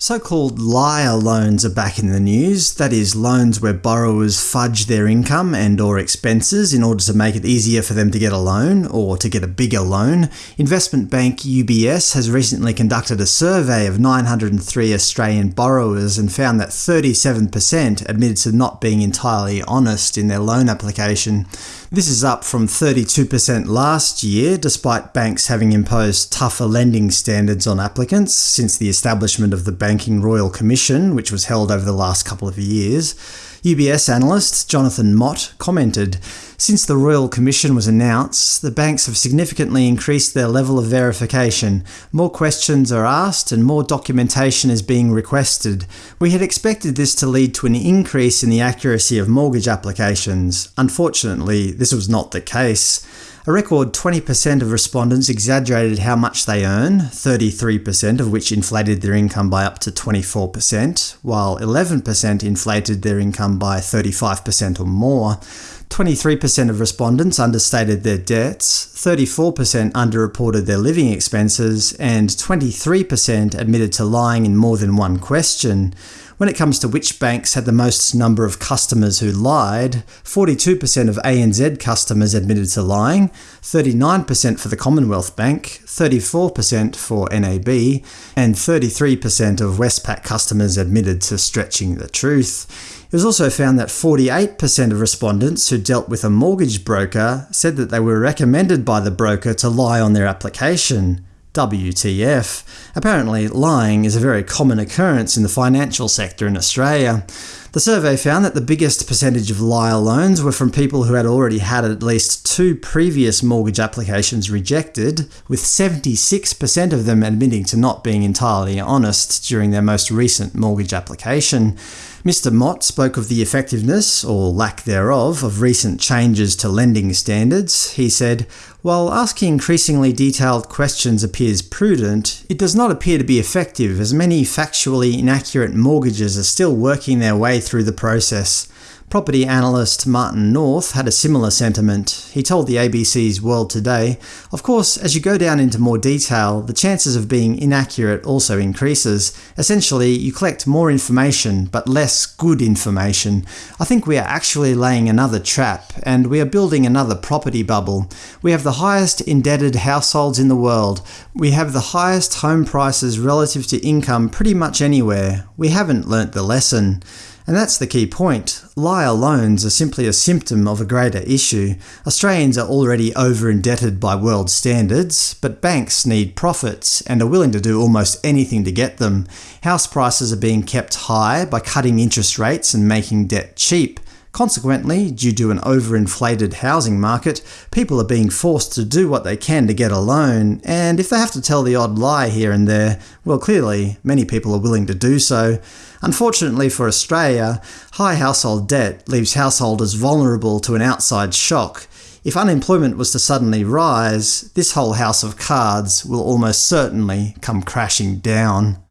So-called liar loans are back in the news, that is, loans where borrowers fudge their income and or expenses in order to make it easier for them to get a loan, or to get a bigger loan. Investment bank UBS has recently conducted a survey of 903 Australian borrowers and found that 37% admitted to not being entirely honest in their loan application. This is up from 32% last year, despite banks having imposed tougher lending standards on applicants since the establishment of the Banking Royal Commission, which was held over the last couple of years. UBS analyst Jonathan Mott commented, Since the Royal Commission was announced, the banks have significantly increased their level of verification. More questions are asked and more documentation is being requested. We had expected this to lead to an increase in the accuracy of mortgage applications. Unfortunately, this was not the case. A record 20% of respondents exaggerated how much they earn, 33% of which inflated their income by up to 24%, while 11% inflated their income by 35% or more. 23% of respondents understated their debts, 34% underreported their living expenses, and 23% admitted to lying in more than one question. When it comes to which banks had the most number of customers who lied, 42% of ANZ customers admitted to lying, 39% for the Commonwealth Bank, 34% for NAB, and 33% of Westpac customers admitted to stretching the truth. It was also found that 48% of respondents who dealt with a mortgage broker said that they were recommended by the broker to lie on their application. WTF. Apparently, lying is a very common occurrence in the financial sector in Australia. The survey found that the biggest percentage of liar loans were from people who had already had at least two previous mortgage applications rejected, with 76% of them admitting to not being entirely honest during their most recent mortgage application. Mr Mott spoke of the effectiveness, or lack thereof, of recent changes to lending standards. He said, While asking increasingly detailed questions appears prudent, it does not appear to be effective as many factually inaccurate mortgages are still working their way through the process. Property analyst Martin North had a similar sentiment. He told the ABC's World Today, Of course, as you go down into more detail, the chances of being inaccurate also increases. Essentially, you collect more information, but less good information. I think we are actually laying another trap, and we are building another property bubble. We have the highest indebted households in the world. We have the highest home prices relative to income pretty much anywhere. We haven't learnt the lesson. And that's the key point. Liar loans are simply a symptom of a greater issue. Australians are already over-indebted by world standards, but banks need profits and are willing to do almost anything to get them. House prices are being kept high by cutting interest rates and making debt cheap. Consequently, due to an overinflated housing market, people are being forced to do what they can to get a loan, and if they have to tell the odd lie here and there, well clearly, many people are willing to do so. Unfortunately for Australia, high household debt leaves householders vulnerable to an outside shock. If unemployment was to suddenly rise, this whole house of cards will almost certainly come crashing down.